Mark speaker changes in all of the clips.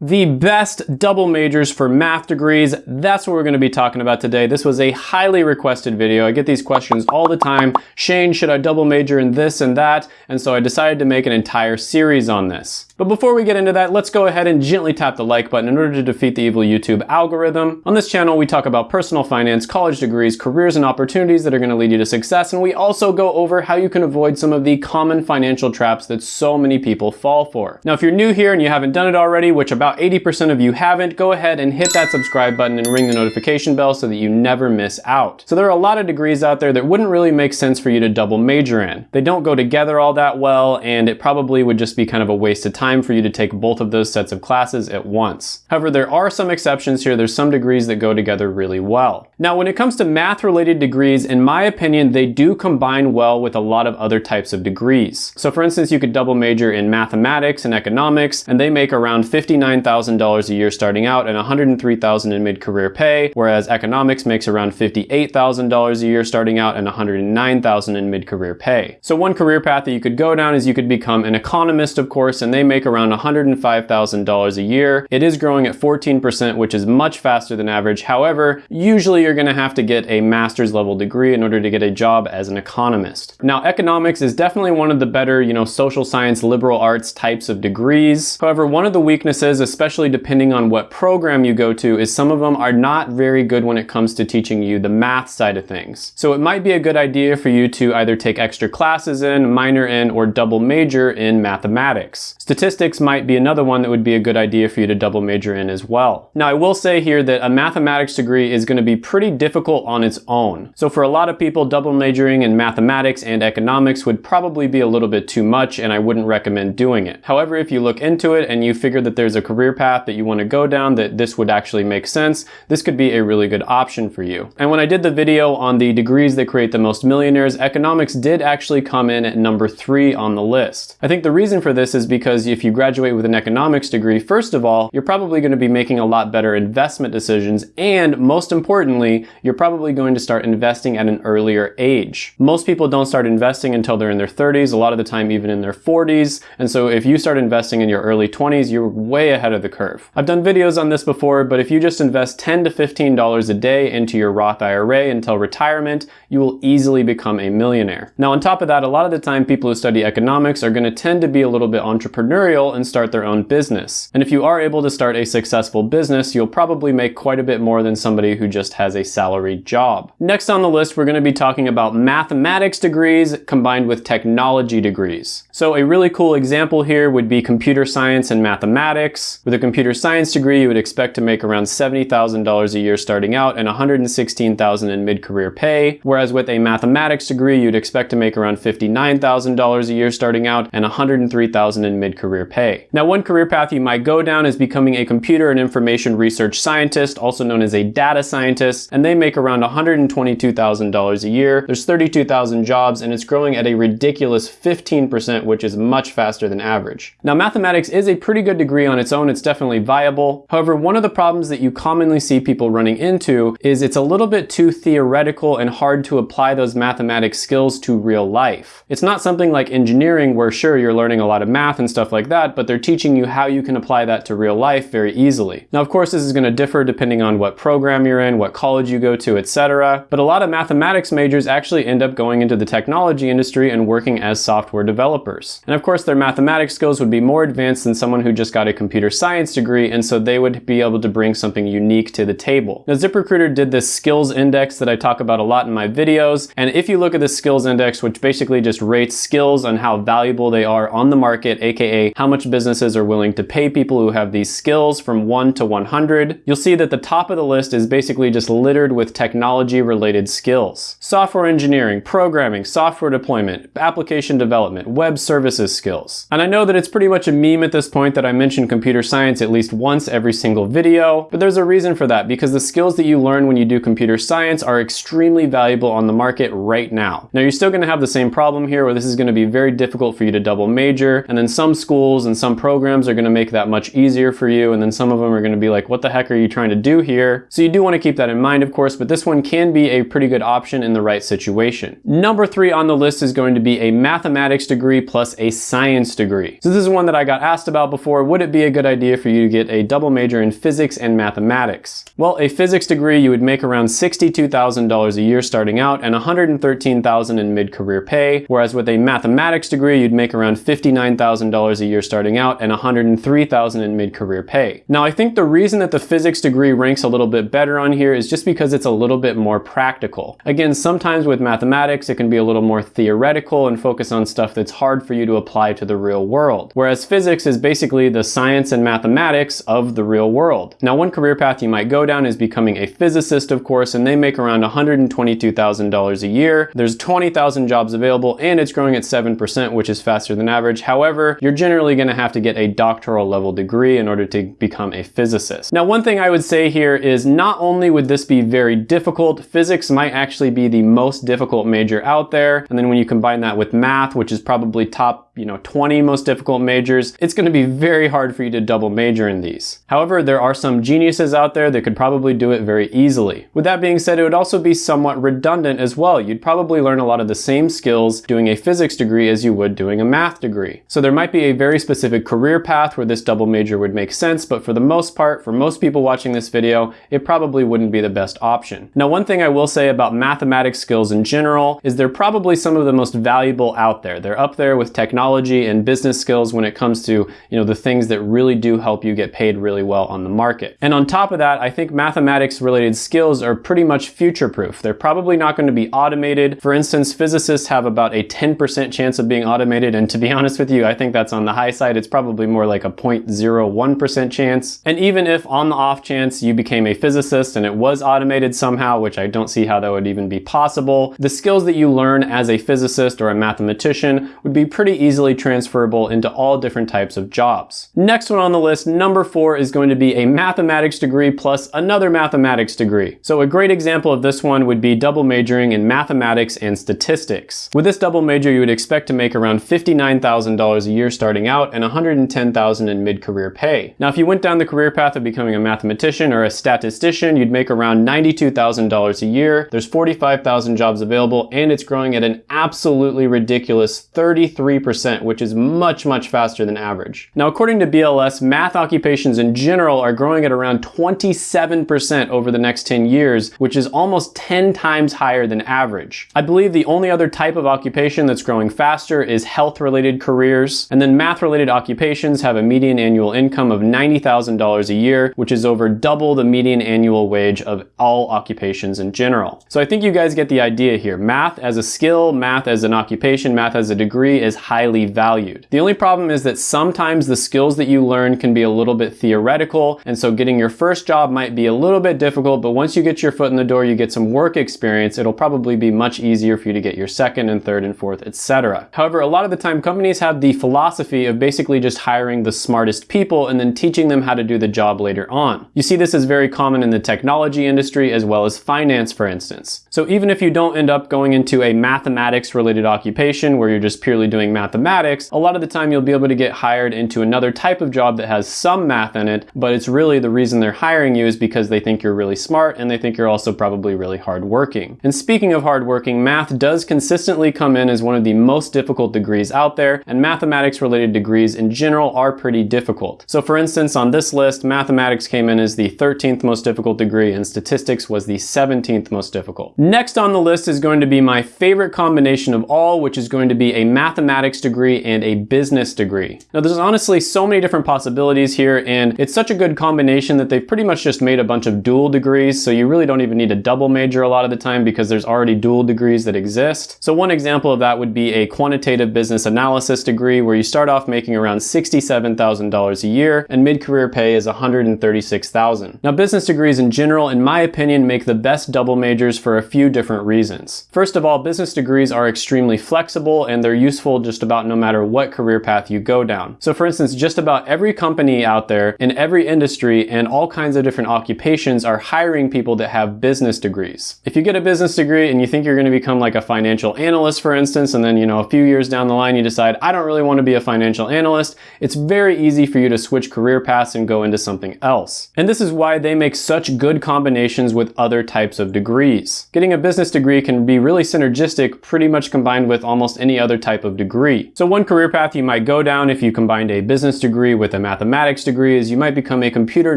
Speaker 1: The best double majors for math degrees, that's what we're gonna be talking about today. This was a highly requested video. I get these questions all the time. Shane, should I double major in this and that? And so I decided to make an entire series on this. But before we get into that, let's go ahead and gently tap the like button in order to defeat the evil YouTube algorithm. On this channel, we talk about personal finance, college degrees, careers, and opportunities that are gonna lead you to success. And we also go over how you can avoid some of the common financial traps that so many people fall for. Now, if you're new here and you haven't done it already, which about 80% of you haven't, go ahead and hit that subscribe button and ring the notification bell so that you never miss out. So there are a lot of degrees out there that wouldn't really make sense for you to double major in. They don't go together all that well, and it probably would just be kind of a waste of time time for you to take both of those sets of classes at once. However, there are some exceptions here. There's some degrees that go together really well. Now, when it comes to math related degrees, in my opinion, they do combine well with a lot of other types of degrees. So for instance, you could double major in mathematics and economics, and they make around $59,000 a year starting out and $103,000 in mid-career pay, whereas economics makes around $58,000 a year starting out and $109,000 in mid-career pay. So one career path that you could go down is you could become an economist, of course, and they make make around $105,000 a year. It is growing at 14%, which is much faster than average. However, usually you're gonna have to get a master's level degree in order to get a job as an economist. Now, economics is definitely one of the better, you know, social science, liberal arts types of degrees. However, one of the weaknesses, especially depending on what program you go to, is some of them are not very good when it comes to teaching you the math side of things. So it might be a good idea for you to either take extra classes in, minor in, or double major in mathematics. Statistics Statistics might be another one that would be a good idea for you to double major in as well. Now I will say here that a mathematics degree is going to be pretty difficult on its own. So for a lot of people, double majoring in mathematics and economics would probably be a little bit too much and I wouldn't recommend doing it. However, if you look into it and you figure that there's a career path that you want to go down that this would actually make sense, this could be a really good option for you. And when I did the video on the degrees that create the most millionaires, economics did actually come in at number three on the list. I think the reason for this is because if you graduate with an economics degree, first of all, you're probably going to be making a lot better investment decisions. And most importantly, you're probably going to start investing at an earlier age. Most people don't start investing until they're in their 30s, a lot of the time even in their 40s. And so if you start investing in your early 20s, you're way ahead of the curve. I've done videos on this before, but if you just invest 10 to $15 a day into your Roth IRA until retirement, you will easily become a millionaire. Now, on top of that, a lot of the time people who study economics are going to tend to be a little bit entrepreneurial entrepreneurial and start their own business. And if you are able to start a successful business, you'll probably make quite a bit more than somebody who just has a salaried job. Next on the list, we're gonna be talking about mathematics degrees combined with technology degrees. So a really cool example here would be computer science and mathematics. With a computer science degree, you would expect to make around $70,000 a year starting out and $116,000 in mid-career pay. Whereas with a mathematics degree, you'd expect to make around $59,000 a year starting out and $103,000 in mid-career career pay. Now, one career path you might go down is becoming a computer and information research scientist, also known as a data scientist, and they make around $122,000 a year. There's 32,000 jobs, and it's growing at a ridiculous 15%, which is much faster than average. Now, mathematics is a pretty good degree on its own. It's definitely viable. However, one of the problems that you commonly see people running into is it's a little bit too theoretical and hard to apply those mathematics skills to real life. It's not something like engineering where sure, you're learning a lot of math and stuff like that, that, but they're teaching you how you can apply that to real life very easily. Now, of course, this is going to differ depending on what program you're in, what college you go to, etc. But a lot of mathematics majors actually end up going into the technology industry and working as software developers. And of course, their mathematics skills would be more advanced than someone who just got a computer science degree, and so they would be able to bring something unique to the table. Now, ZipRecruiter did this skills index that I talk about a lot in my videos, and if you look at the skills index, which basically just rates skills on how valuable they are on the market, aka how much businesses are willing to pay people who have these skills from 1 to 100, you'll see that the top of the list is basically just littered with technology related skills. Software engineering, programming, software deployment, application development, web services skills. And I know that it's pretty much a meme at this point that I mention computer science at least once every single video, but there's a reason for that because the skills that you learn when you do computer science are extremely valuable on the market right now. Now you're still gonna have the same problem here where this is gonna be very difficult for you to double major and then some schools schools and some programs are gonna make that much easier for you and then some of them are gonna be like, what the heck are you trying to do here? So you do wanna keep that in mind mind, of course, but this one can be a pretty good option in the right situation. Number three on the list is going to be a mathematics degree plus a science degree. So this is one that I got asked about before. Would it be a good idea for you to get a double major in physics and mathematics? Well, a physics degree, you would make around $62,000 a year starting out and $113,000 in mid-career pay, whereas with a mathematics degree, you'd make around $59,000 a year starting out and 103,000 in mid-career pay. Now, I think the reason that the physics degree ranks a little bit better on here is just because it's a little bit more practical. Again, sometimes with mathematics, it can be a little more theoretical and focus on stuff that's hard for you to apply to the real world. Whereas physics is basically the science and mathematics of the real world. Now, one career path you might go down is becoming a physicist, of course, and they make around $122,000 a year. There's 20,000 jobs available and it's growing at 7%, which is faster than average. However, you're generally gonna have to get a doctoral level degree in order to become a physicist. Now, one thing I would say here is not only would this be very difficult, physics might actually be the most difficult major out there. And then when you combine that with math, which is probably top you know, 20 most difficult majors, it's gonna be very hard for you to double major in these. However, there are some geniuses out there that could probably do it very easily. With that being said, it would also be somewhat redundant as well. You'd probably learn a lot of the same skills doing a physics degree as you would doing a math degree. So there might be a very specific career path where this double major would make sense, but for the most part, for most people watching this video, it probably wouldn't be the best option. Now, one thing I will say about mathematics skills in general is they're probably some of the most valuable out there. They're up there with technology and business skills when it comes to, you know, the things that really do help you get paid really well on the market. And on top of that, I think mathematics related skills are pretty much future proof. They're probably not going to be automated. For instance, physicists have about a 10% chance of being automated. And to be honest with you, I think that's on the high side. It's probably more like a 0.01% chance. And even if on the off chance you became a physicist and it was automated somehow, which I don't see how that would even be possible, the skills that you learn as a physicist or a mathematician would be pretty easily transferable into all different types of jobs. Next one on the list, number four, is going to be a mathematics degree plus another mathematics degree. So a great example of this one would be double majoring in mathematics and statistics. With this double major, you would expect to make around $59,000 a year starting out and 110,000 in mid-career pay. Now, if you went down the career path of becoming a mathematician or a statistician, you'd make around $92,000 a year. There's 45,000 jobs available and it's growing at an absolutely ridiculous 33% which is much, much faster than average. Now, according to BLS, math occupations in general are growing at around 27% over the next 10 years, which is almost 10 times higher than average. I believe the only other type of occupation that's growing faster is health-related careers, and then math-related occupations have a median annual income of $90,000 a year, which is over double the median annual wage of all occupations in general. So I think you guys get the idea here. Math as a skill, math as an occupation, math as a degree is highly valued. The only problem is that sometimes the skills that you learn can be a little bit theoretical, and so getting your first job might be a little bit difficult, but once you get your foot in the door, you get some work experience, it'll probably be much easier for you to get your second and third and fourth, etc. However, a lot of the time companies have the philosophy of basically just hiring the smartest people and then teaching them how to do the job later on. You see this is very common in the technology industry as well as finance, for instance. So even if you don't end up going into a mathematics related occupation where you're just purely doing mathematics, mathematics, a lot of the time you'll be able to get hired into another type of job that has some math in it, but it's really the reason they're hiring you is because they think you're really smart and they think you're also probably really hardworking. And speaking of hardworking, math does consistently come in as one of the most difficult degrees out there, and mathematics related degrees in general are pretty difficult. So for instance, on this list, mathematics came in as the 13th most difficult degree and statistics was the 17th most difficult. Next on the list is going to be my favorite combination of all, which is going to be a mathematics degree degree and a business degree. Now there's honestly so many different possibilities here and it's such a good combination that they've pretty much just made a bunch of dual degrees so you really don't even need a double major a lot of the time because there's already dual degrees that exist. So one example of that would be a quantitative business analysis degree where you start off making around $67,000 a year and mid-career pay is $136,000. Now business degrees in general, in my opinion, make the best double majors for a few different reasons. First of all, business degrees are extremely flexible and they're useful just about no matter what career path you go down. So for instance, just about every company out there in every industry and all kinds of different occupations are hiring people that have business degrees. If you get a business degree and you think you're going to become like a financial analyst, for instance, and then, you know, a few years down the line, you decide, I don't really want to be a financial analyst, it's very easy for you to switch career paths and go into something else. And this is why they make such good combinations with other types of degrees. Getting a business degree can be really synergistic, pretty much combined with almost any other type of degree. So one career path you might go down if you combined a business degree with a mathematics degree is you might become a computer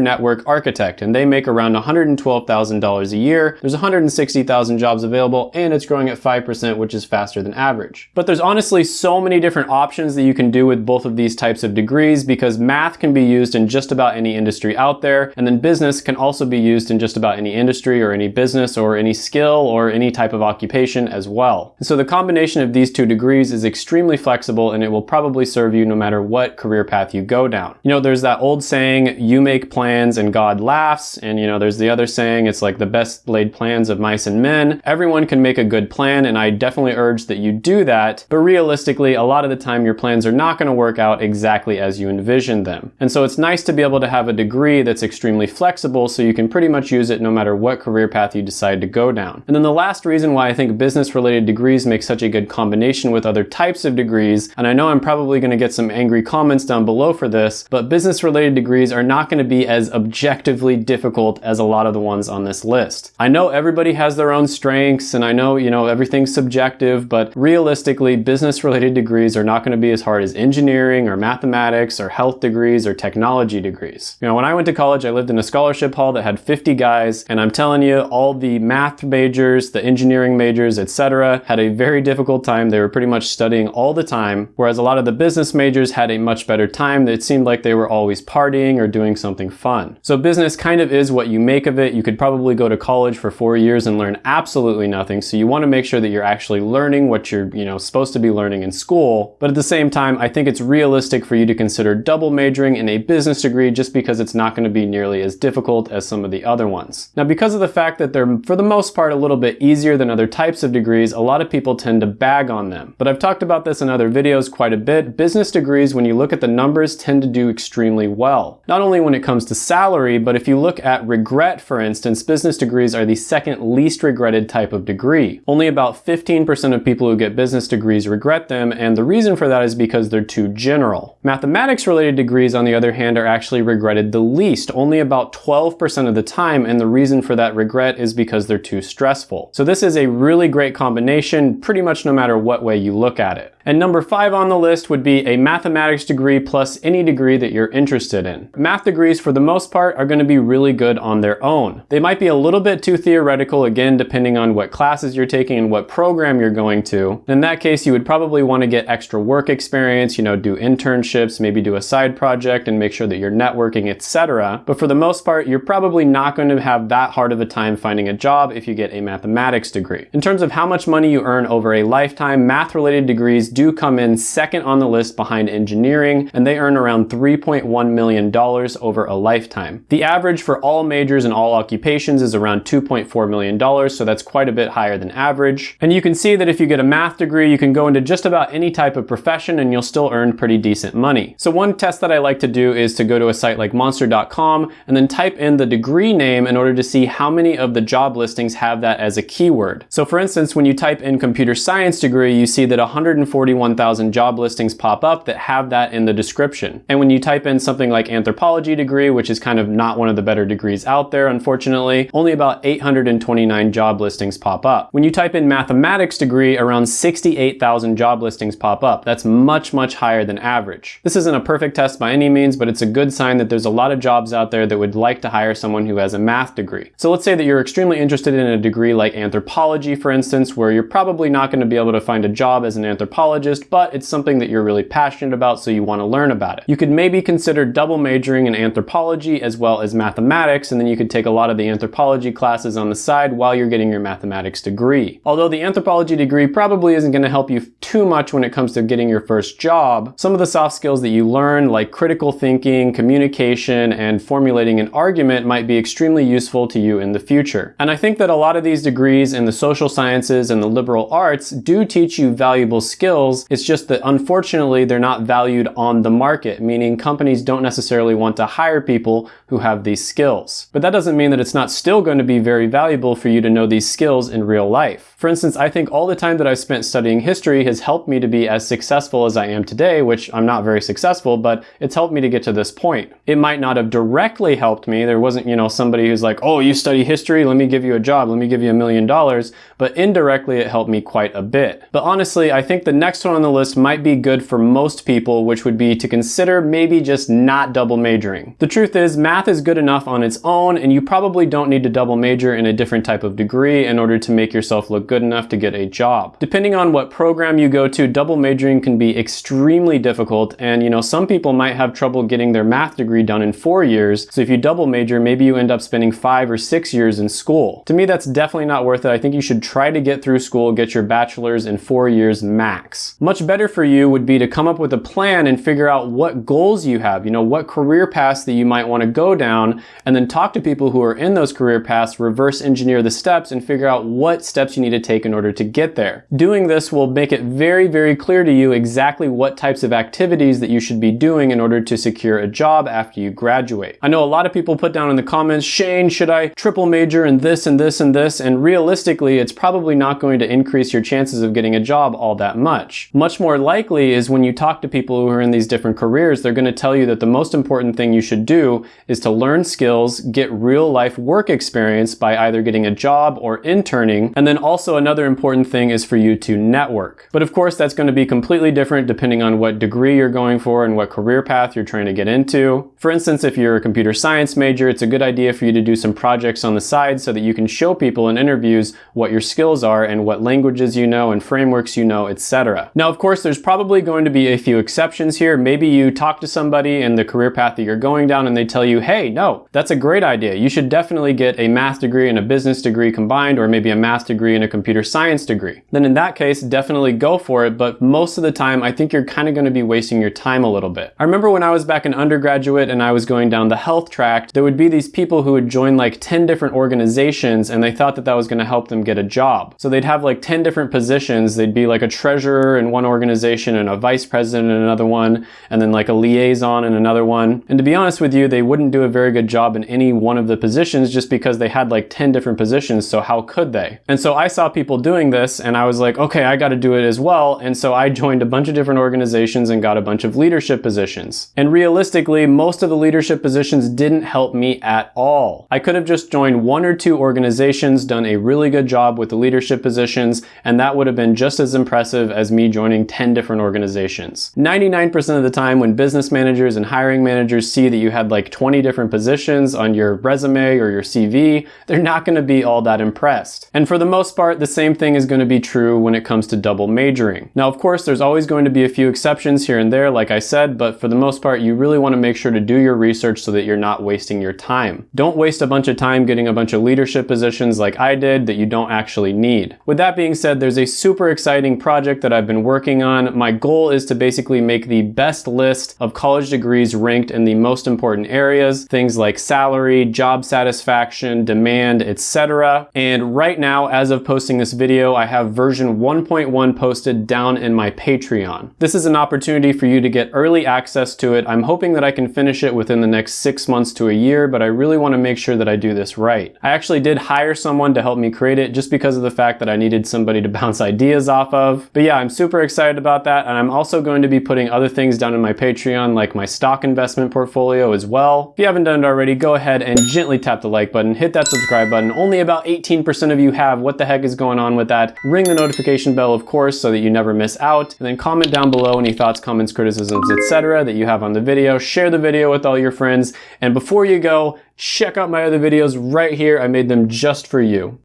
Speaker 1: network architect, and they make around $112,000 a year. There's 160,000 jobs available, and it's growing at 5%, which is faster than average. But there's honestly so many different options that you can do with both of these types of degrees because math can be used in just about any industry out there, and then business can also be used in just about any industry or any business or any skill or any type of occupation as well. And so the combination of these two degrees is extremely flexible and it will probably serve you no matter what career path you go down. You know, there's that old saying, you make plans and God laughs, and you know, there's the other saying, it's like the best laid plans of mice and men. Everyone can make a good plan, and I definitely urge that you do that, but realistically, a lot of the time your plans are not gonna work out exactly as you envisioned them. And so it's nice to be able to have a degree that's extremely flexible so you can pretty much use it no matter what career path you decide to go down. And then the last reason why I think business related degrees make such a good combination with other types of degrees, and I know I'm probably gonna get some angry comments down below for this, but business related degrees are not gonna be as objectively difficult as a lot of the ones on this list. I know everybody has their own strengths and I know, you know, everything's subjective, but realistically, business related degrees are not gonna be as hard as engineering or mathematics or health degrees or technology degrees. You know, when I went to college, I lived in a scholarship hall that had 50 guys, and I'm telling you, all the math majors, the engineering majors, etc., had a very difficult time. They were pretty much studying all the time, whereas a lot of the business majors had a much better time. It seemed like they were always partying or doing something fun. So business kind of is what you make of it. You could probably go to college for four years and learn absolutely nothing. So you want to make sure that you're actually learning what you're, you know, supposed to be learning in school. But at the same time, I think it's realistic for you to consider double majoring in a business degree just because it's not going to be nearly as difficult as some of the other ones. Now, because of the fact that they're, for the most part, a little bit easier than other types of degrees, a lot of people tend to bag on them. But I've talked about this in other videos quite a bit. Business degrees, when you look at the numbers, tend to do extremely well. Not only when it comes to salary, but if you look at regret, for instance, business degrees are the second least regretted type of degree. Only about 15% of people who get business degrees regret them, and the reason for that is because they're too general. Mathematics related degrees, on the other hand, are actually regretted the least, only about 12% of the time, and the reason for that regret is because they're too stressful. So this is a really great combination, pretty much no matter what way you look at it. And number five on the list would be a mathematics degree plus any degree that you're interested in. Math degrees, for the most part, are going to be really good on their own. They might be a little bit too theoretical, again, depending on what classes you're taking and what program you're going to. In that case, you would probably want to get extra work experience, you know, do internships, maybe do a side project and make sure that you're networking, etc. But for the most part, you're probably not going to have that hard of a time finding a job if you get a mathematics degree. In terms of how much money you earn over a lifetime, math-related degrees do come in second on the list behind engineering, and they earn around $3.1 million over a lifetime. The average for all majors and all occupations is around $2.4 million, so that's quite a bit higher than average. And you can see that if you get a math degree, you can go into just about any type of profession and you'll still earn pretty decent money. So one test that I like to do is to go to a site like monster.com and then type in the degree name in order to see how many of the job listings have that as a keyword. So for instance, when you type in computer science degree, you see that 141,000 job listings pop up that have that in the description. And when you type in something like anthropology degree, which is kind of not one of the better degrees out there, unfortunately, only about 829 job listings pop up. When you type in mathematics degree, around 68,000 job listings pop up. That's much, much higher than average. This isn't a perfect test by any means, but it's a good sign that there's a lot of jobs out there that would like to hire someone who has a math degree. So let's say that you're extremely interested in a degree like anthropology, for instance, where you're probably not going to be able to find a job as an anthropologist but it's something that you're really passionate about, so you want to learn about it. You could maybe consider double majoring in anthropology as well as mathematics, and then you could take a lot of the anthropology classes on the side while you're getting your mathematics degree. Although the anthropology degree probably isn't going to help you too much when it comes to getting your first job, some of the soft skills that you learn, like critical thinking, communication, and formulating an argument might be extremely useful to you in the future. And I think that a lot of these degrees in the social sciences and the liberal arts do teach you valuable skills skills. It's just that unfortunately they're not valued on the market, meaning companies don't necessarily want to hire people who have these skills. But that doesn't mean that it's not still going to be very valuable for you to know these skills in real life. For instance, I think all the time that I've spent studying history has helped me to be as successful as I am today, which I'm not very successful, but it's helped me to get to this point. It might not have directly helped me. There wasn't, you know, somebody who's like, oh, you study history? Let me give you a job. Let me give you a million dollars. But indirectly, it helped me quite a bit. But honestly, I think the next one on the list might be good for most people, which would be to consider maybe just not double majoring. The truth is, math is good enough on its own, and you probably don't need to double major in a different type of degree in order to make yourself look good enough to get a job. Depending on what program you go to, double majoring can be extremely difficult, and you know, some people might have trouble getting their math degree done in four years, so if you double major, maybe you end up spending five or six years in school. To me, that's definitely not worth it. I think you should try to get through school, get your bachelor's in four years max. Much better for you would be to come up with a plan and figure out what goals you have, you know, what career paths that you might want to go down, and then talk to people who are in those career paths, reverse engineer the steps, and figure out what steps you need to take in order to get there. Doing this will make it very, very clear to you exactly what types of activities that you should be doing in order to secure a job after you graduate. I know a lot of people put down in the comments, Shane, should I triple major in this and this and this? And realistically, it's probably not going to increase your chances of getting a job all that much. Much more likely is when you talk to people who are in these different careers, they're going to tell you that the most important thing you should do is to learn skills, get real life work experience by either getting a job or interning. And then also another important thing is for you to network. But of course, that's going to be completely different depending on what degree you're going for and what career path you're trying to get into. For instance, if you're a computer science major, it's a good idea for you to do some projects on the side so that you can show people in interviews what your skills are and what languages you know and frameworks you know, etc. Now, of course, there's probably going to be a few exceptions here. Maybe you talk to somebody in the career path that you're going down and they tell you, hey, no, that's a great idea. You should definitely get a math degree and a business degree combined, or maybe a math degree and a computer science degree. Then in that case, definitely go for it. But most of the time, I think you're kind of going to be wasting your time a little bit. I remember when I was back in undergraduate and I was going down the health track, there would be these people who would join like 10 different organizations and they thought that that was going to help them get a job. So they'd have like 10 different positions. They'd be like a treasurer in one organization and a vice president in another one, and then like a liaison in another one. And to be honest with you, they wouldn't do a very good job in any one of the positions just because they had like 10 different positions. So how could they? And so I saw people doing this and I was like, okay, I got to do it as well. And so I joined a bunch of different organizations and got a bunch of leadership positions. And realistically, most of the leadership positions didn't help me at all. I could have just joined one or two organizations, done a really good job with the leadership positions, and that would have been just as impressive as me joining 10 different organizations. 99% of the time when business managers and hiring managers see that you had like 20 different positions on your resume or your CV, they're not going to be all that impressed. And for the most part, the same thing is going to be true when it comes to double majoring. Now, of course, there's always going to be a few exceptions here and there, like I said, but for the most part, you really want to make sure to do your research so that you're not wasting your time. Don't waste a bunch of time getting a bunch of leadership positions like I did that you don't actually need. With that being said, there's a super exciting project that I've been working on. My goal is to basically make the best list of college degrees ranked in the most important areas, things like salary, job satisfaction, demand, etc. And right now, as of posting this video, I have version 1.1 posted down in my Patreon. This is an opportunity for you to get early access to it. I'm hoping that I can finish it within the next six months to a year, but I really want to make sure that I do this right. I actually did hire someone to help me create it just because of the fact that I needed somebody to bounce ideas off of. But yeah, I'm super excited about that. And I'm also going to be putting other things down in my Patreon, like my stock investment portfolio as well. If you haven't done it already, go ahead and gently tap the like button, hit that subscribe button. Only about 18% of you have. What the heck is going on with that? Ring the notification bell, of course, so that you never miss out. And then comment down below any thoughts, comments, criticisms, etc. that you have on the video. Share the video with all your friends. And before you go, check out my other videos right here. I made them just for you.